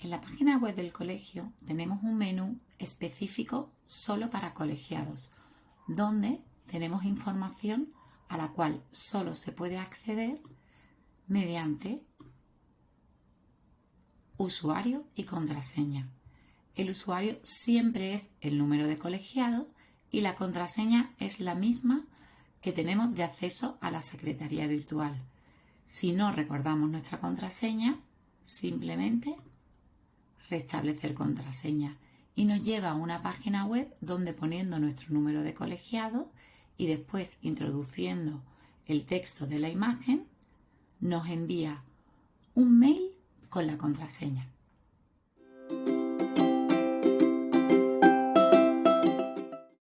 En la página web del colegio tenemos un menú específico solo para colegiados, donde tenemos información a la cual solo se puede acceder mediante usuario y contraseña. El usuario siempre es el número de colegiado y la contraseña es la misma que tenemos de acceso a la secretaría virtual. Si no recordamos nuestra contraseña, simplemente restablecer contraseña y nos lleva a una página web donde poniendo nuestro número de colegiado y después introduciendo el texto de la imagen, nos envía un mail con la contraseña.